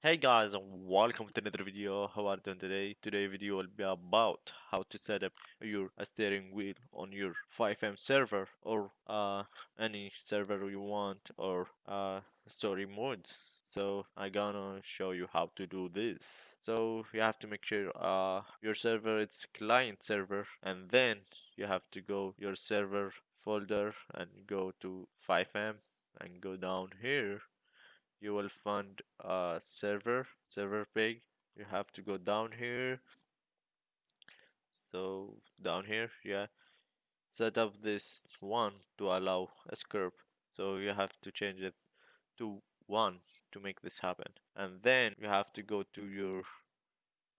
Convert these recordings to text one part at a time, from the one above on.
Hey guys and welcome to another video. How are you doing today? Today video will be about how to set up your steering wheel on your FiveM server or uh, any server you want or uh, story mode. So I gonna show you how to do this. So you have to make sure uh, your server it's client server and then you have to go your server folder and go to FiveM and go down here you will find a server server page. You have to go down here. So down here yeah. Set up this one to allow a script. So you have to change it to one to make this happen. And then you have to go to your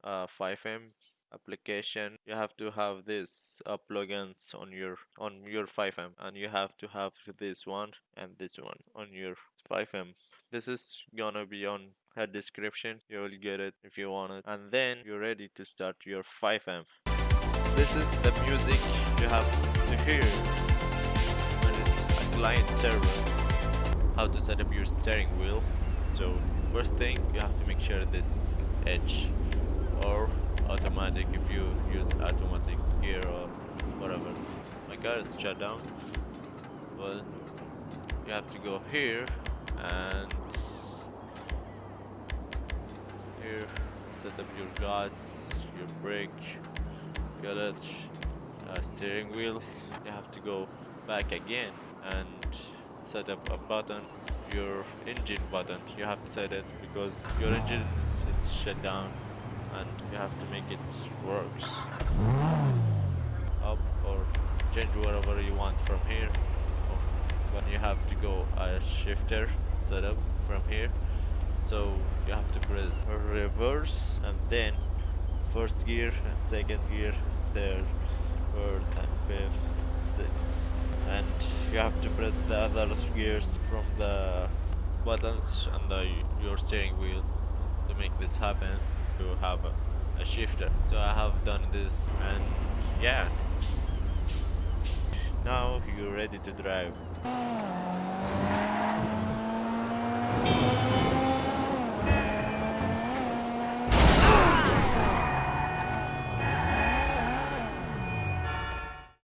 uh, FiveM application you have to have this uh, plugins on your on your FiveM and you have to have this one and this one on your FiveM this is gonna be on a description. You will get it if you want it. And then you're ready to start your FiveM this is the music you have to hear when it's a client server. How to set up your steering wheel. So first thing you have to make sure this edge or automatic if you use automatic gear or whatever. My car is shut down well you have to go here and here set up your gas your brake clutch uh, steering wheel. You have to go back again and set up a button your engine button. You have to set it because your engine is shut down and you have to make it works. Up or change whatever you want from here. But you have to go a shifter setup from here. So you have to press reverse and then first gear and second gear third fourth and fifth sixth. And you have to press the other gears from the buttons on the your steering wheel to make this happen to have a, a shifter. So I have done this and yeah. Now you're ready to drive